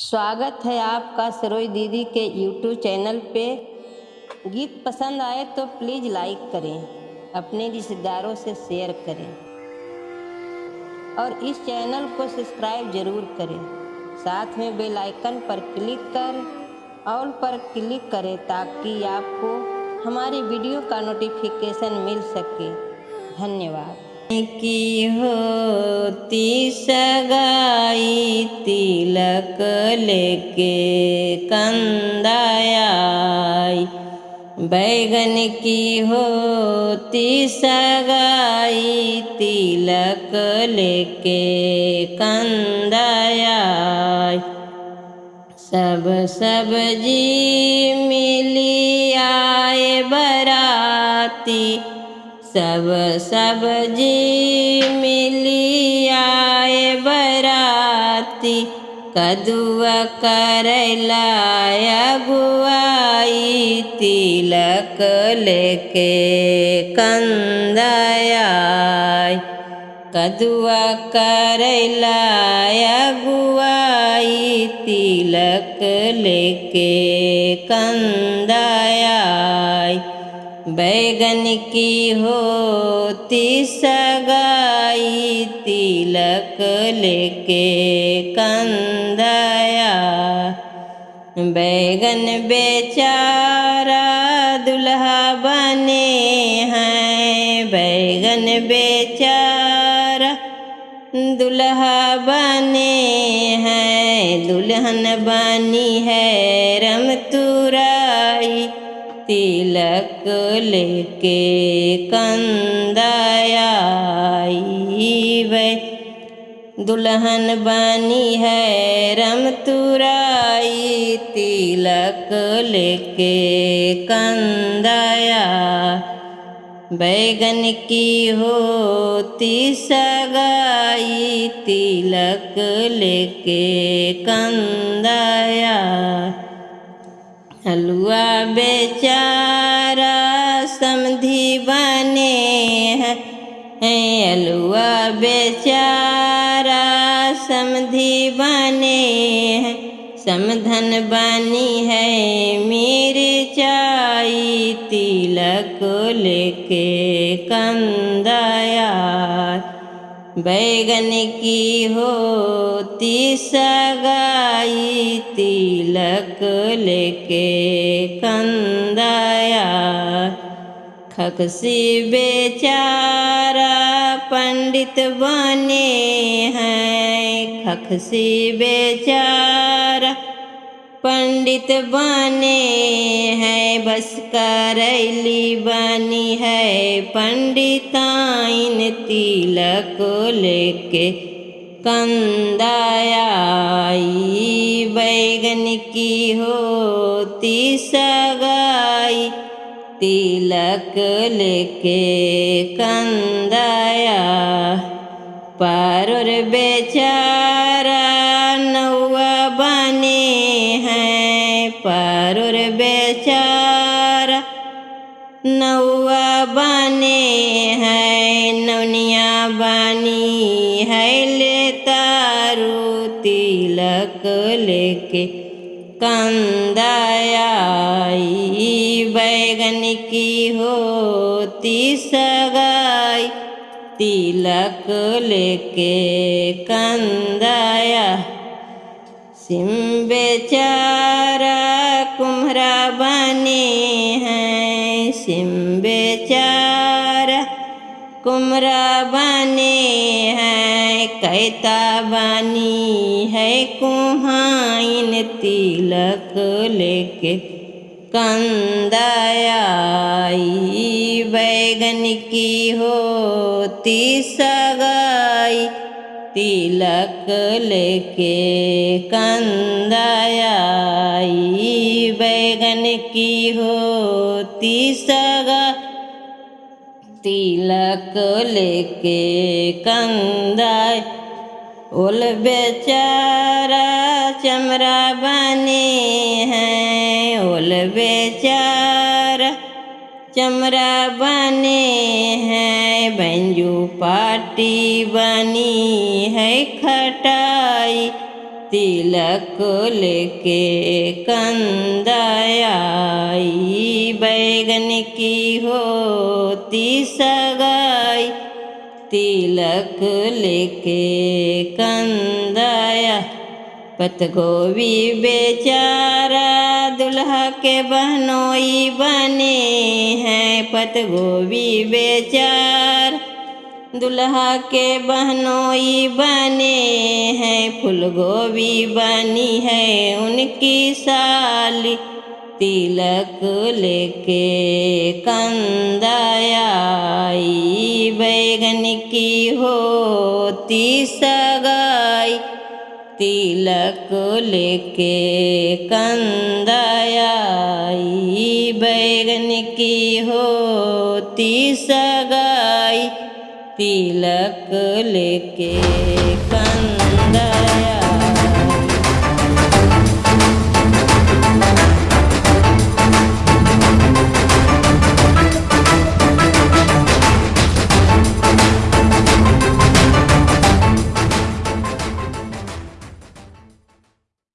स्वागत है आपका सरोज दीदी के यूट्यूब चैनल पे। गीत पसंद आए तो प्लीज़ लाइक करें, अपने रिश्तेदारों से शेयर करें। और इस चैनल को सब्सक्राइब ज़रूर करें। साथ में बेल आइकन पर क्लिक कर ऑल पर क्लिक करें ताकि आपको हमारी वीडियो का नोटिफिकेशन मिल सके। धन्यवाद। की होती सगाई तिलक लेके कंदाई बैगन की होती सगाई तिलक लेके कंदाया सब सब्ज़ी मिली आए बराती सब सब्ज़ी मिली आए बराती। कदुआ करैला गुआई तिलक लेके कंदया कदुआ करैला गुआई तिलक लेके कंदया बैगन की होती सगाई, तिलक लेके कंदया। बैगन बेचारा दुल्हा बने हैं। बैगन बेचारा दुल्हा बने हैं। दुल्हन बनी है रम तुराई तिलक लेके कंदाई वे दुल्हन बनी है रम तुराई तिलक लेके कंदाया। बैगन की होती सगाई, तिलक लेके कंदाया। हलुआ बेचारा समधि बने हैं। हलुआ बेचारा समधि बने है। समधन बनी है मेरे चाई तिलक लेके कंदाया बैगन की होती सगाई तिलक लेके कंदाया। खकसी बेचारा पंडित बने हैं खकसी बेचारा पंडित बने हैं बस करैली बनी है। पंडिताइन तिलक लेके कंदाई बैगन की होती सगाई। तिलक लेके कंदाया पारुर बेचारा पारुर बेचारा नौआ बने है, नौनिया बनी है, ले तारू तिलक लेके कंदाई बैगन की होती सगाई, तिलक लेके कंदाया सिम बेचारा कुम्हरा बने हैं। सिम बेचारा कुम्हरा बने हैं। कैता बनी है कुहाइन तिलक लेके कंदाई बैगन की होती सगाई। तिलक लेके कंदाई बैगन की होती सगा। तिलक लेके कंदाय ओल बेचारा चमरा बने हैं। ओल बेचारा चमरा बने हैं, बंजू पाटी बनी है खटाई। तिलक लेके कंदाई बैगन की होती सगाई। तिलक लेके कंदाया, पतगोभी बेचारा दुल्हा के बहनोई बने हैं, पतगोभी बेचार। दुल्हा के बहनोई बने हैं, फूलगोभी बनी है उनकी साली। तिलक लेके कंदाई बैगन की होती सगाई। तिलक लेके कंदाई बैगन की होती सगाई। तिलक लेके कंदाया